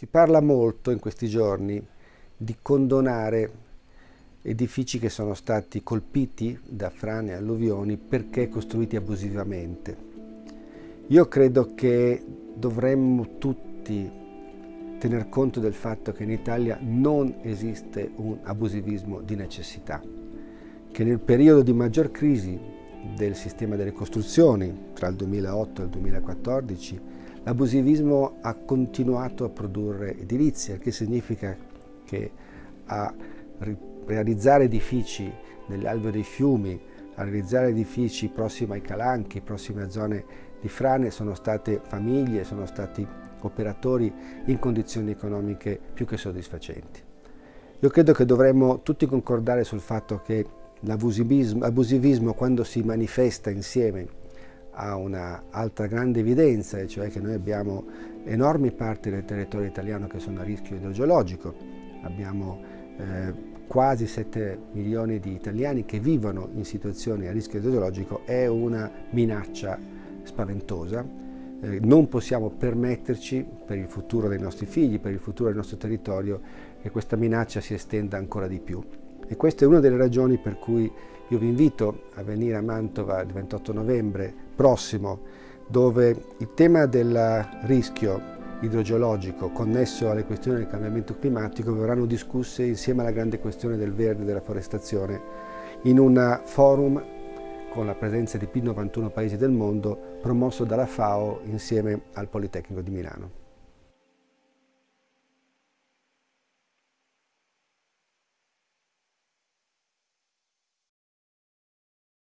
Si parla molto in questi giorni di condonare edifici che sono stati colpiti da frane e alluvioni perché costruiti abusivamente. Io credo che dovremmo tutti tener conto del fatto che in Italia non esiste un abusivismo di necessità, che nel periodo di maggior crisi del sistema delle costruzioni tra il 2008 e il 2014 L'abusivismo ha continuato a produrre edilizia, che significa che a realizzare edifici nell'alveo dei fiumi, a realizzare edifici prossimi ai calanchi, prossimi a zone di frane, sono state famiglie, sono stati operatori in condizioni economiche più che soddisfacenti. Io credo che dovremmo tutti concordare sul fatto che l'abusivismo quando si manifesta insieme ha un'altra grande evidenza, e cioè che noi abbiamo enormi parti del territorio italiano che sono a rischio idrogeologico, abbiamo eh, quasi 7 milioni di italiani che vivono in situazioni a rischio idrogeologico, è una minaccia spaventosa. Eh, non possiamo permetterci per il futuro dei nostri figli, per il futuro del nostro territorio, che questa minaccia si estenda ancora di più. E questa è una delle ragioni per cui io vi invito a venire a Mantova il 28 novembre prossimo, dove il tema del rischio idrogeologico connesso alle questioni del cambiamento climatico verranno discusse insieme alla grande questione del verde e della forestazione in un forum con la presenza di più di 91 paesi del mondo promosso dalla FAO insieme al Politecnico di Milano.